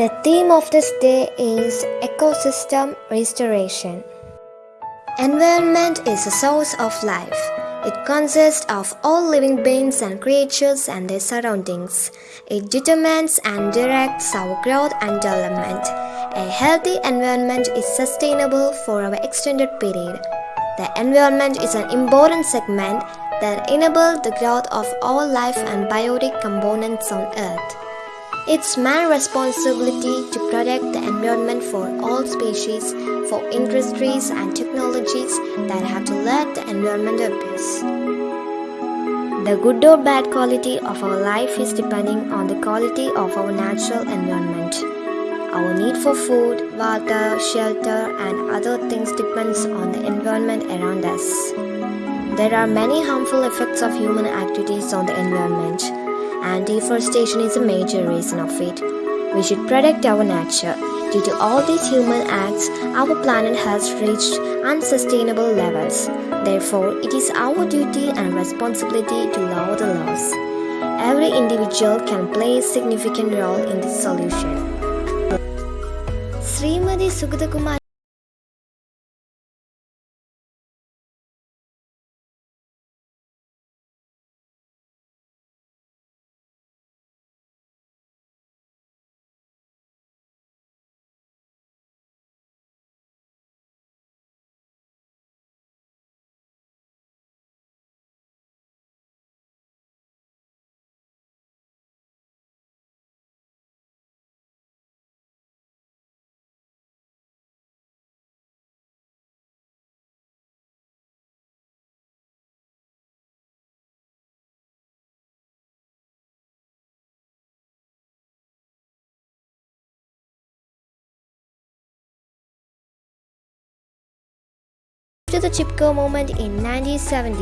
The theme of this day is ecosystem restoration. Environment is a source of life. It consists of all living beings and creatures and their surroundings. It determines and directs our growth and development. A healthy environment is sustainable for our extended period. The environment is an important segment that enables the growth of all life and biotic components on Earth. It's man's responsibility to protect the environment for all species, for industries and technologies that have to let the environment abuse. The good or bad quality of our life is depending on the quality of our natural environment. Our need for food, water, shelter, and other things depends on the environment around us. There are many harmful effects of human activities on the environment, and deforestation is a major reason of it. We should protect our nature. Due to all these human acts, our planet has reached unsustainable levels. Therefore, it is our duty and responsibility to lower the laws. Every individual can play a significant role in this solution. Shrimati Sugathakumar The Chipko movement in 1970,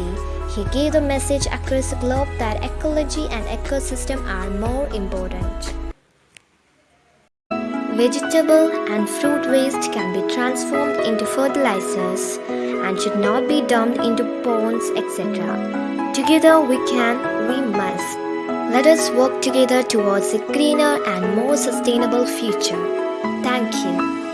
he gave the message across the globe that ecology and ecosystem are more important. Vegetable and fruit waste can be transformed into fertilizers and should not be dumped into ponds, etc. Together we can, we must. Let us work together towards a greener and more sustainable future. Thank you.